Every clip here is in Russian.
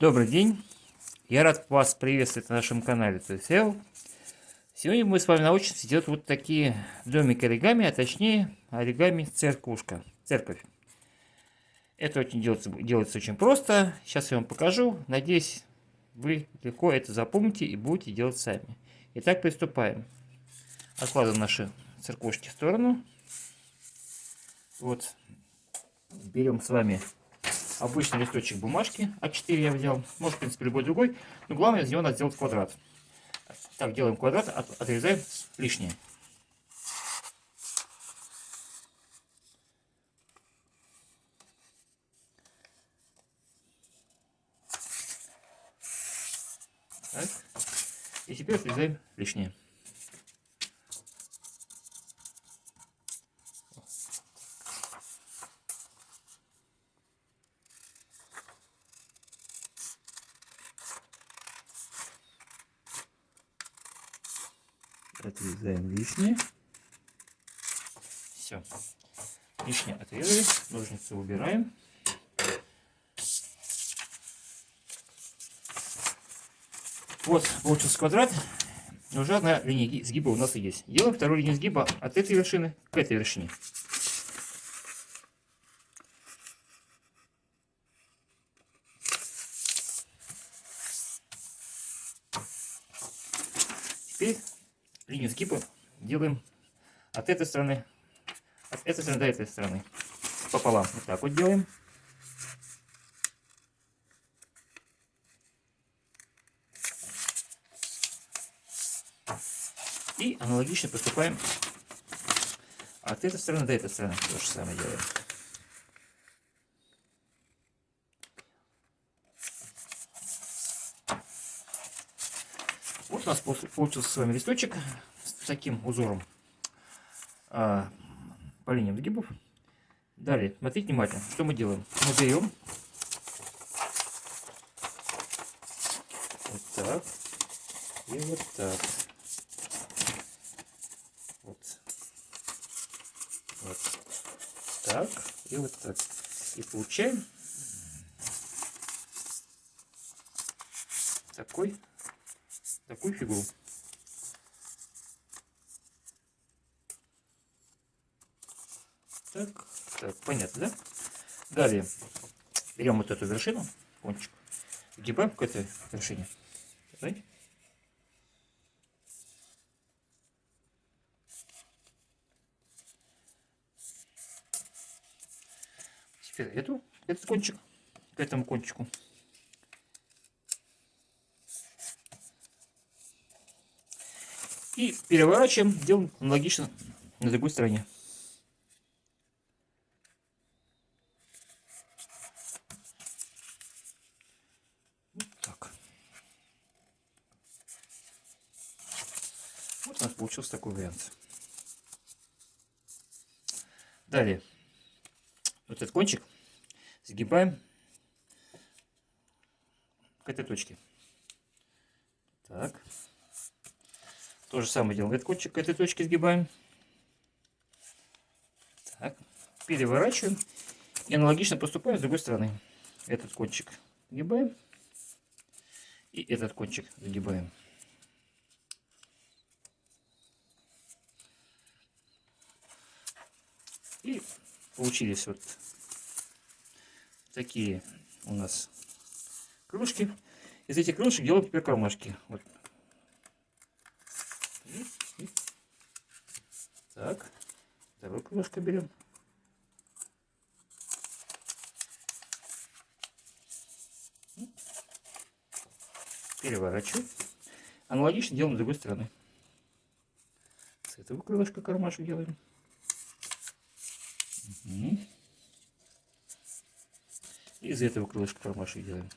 Добрый день! Я рад вас приветствовать на нашем канале TSL. Сегодня мы с вами научимся делать вот такие домики оригами, а точнее оригами церквушка, церковь. Это очень делается, делается очень просто. Сейчас я вам покажу. Надеюсь, вы легко это запомните и будете делать сами. Итак, приступаем. Откладываем наши церквушки в сторону. Вот. Берем с вами обычный листочек бумажки А4 я взял. Может, в принципе, любой другой. Но главное, из него надо сделать квадрат. Так, делаем квадрат, от, отрезаем лишнее. Так. И теперь отрезаем лишнее. Отрезаем лишнее. Все. Лишнее отрезали. Ножницы убираем. Вот, получился квадрат. Уже одна линия сгиба у нас и есть. Делаем вторую линию сгиба от этой вершины к этой вершине. Теперь линию скипа делаем от этой стороны, от этой стороны до этой стороны. Пополам. Вот так вот делаем. И аналогично поступаем от этой стороны до этой стороны. То же самое делаем. Вот у нас получился с вами листочек с таким узором а, по линиям сгибов. Далее, смотрите внимательно, что мы делаем. Мы берем вот так и вот так. Вот. Вот так и вот так. И получаем такой такую фигуру. Так, так, понятно, да? Далее берем вот эту вершину, кончик, гибаем к этой вершине. Знаете? Теперь эту, этот кончик к этому кончику. И переворачиваем, делаем аналогично на другой стороне. Так. Вот у нас получился такой вариант. Далее, вот этот кончик сгибаем к этой точке. Так. То же самое делаем. Этот кончик к этой точке сгибаем. Так. Переворачиваем. И аналогично поступаем с другой стороны. Этот кончик сгибаем. И этот кончик сгибаем. И получились вот такие у нас кружки. Из этих кружек делаем теперь кармашки. Вот Так, вторую кружку берем. Переворачиваем. Аналогично делаем с другой стороны. С этого крылышка кармашек делаем. Угу. Из этого крылышка кармашек делаем.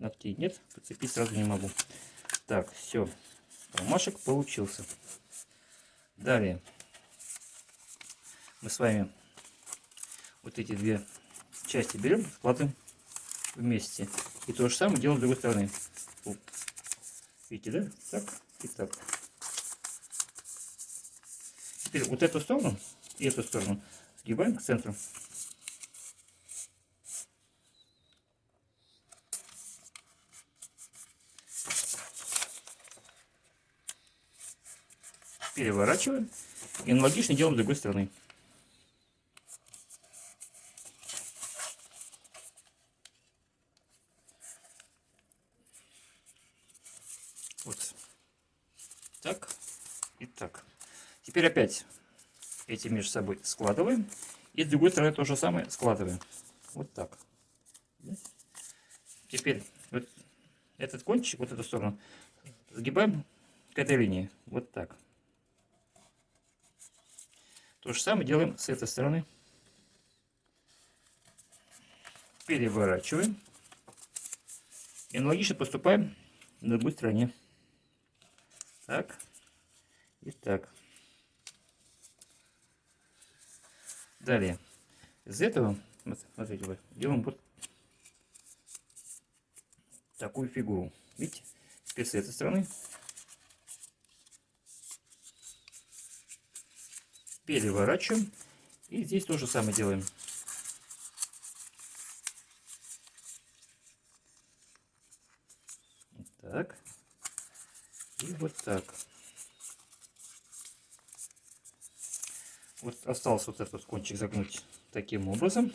Ногтей нет, подцепить сразу не могу. Так, все, кармашек получился. Далее мы с вами вот эти две части берем, складываем вместе. И то же самое делаем с другой стороны. Видите, да? Так и так. Теперь вот эту сторону и эту сторону сгибаем к центру. Переворачиваем и аналогично делаем с другой стороны. Вот. Так и так. Теперь опять эти между собой складываем. И с другой стороны то же самое складываем. Вот так. Теперь вот этот кончик, вот эту сторону, сгибаем к этой линии. Вот так. То же самое делаем с этой стороны. Переворачиваем. И аналогично поступаем на другой стороне. Так. И так. Далее. Из этого, смотрите, делаем вот такую фигуру. Видите? Теперь с этой стороны переворачиваем. И здесь то же самое делаем. Так. И вот так. Вот осталось вот этот кончик загнуть таким образом.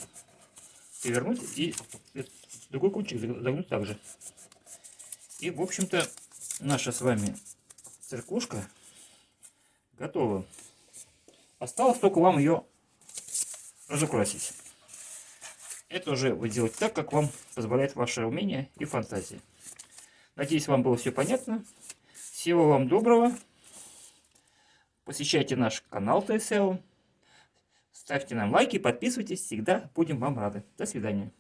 Перевернуть и другой кончик загнуть также. И, в общем-то, наша с вами церквушка готова. Осталось только вам ее разукрасить. Это уже вы делаете так, как вам позволяет ваше умение и фантазия. Надеюсь, вам было все понятно. Всего вам доброго. Посещайте наш канал ТСЛ. Ставьте нам лайки, подписывайтесь. Всегда будем вам рады. До свидания.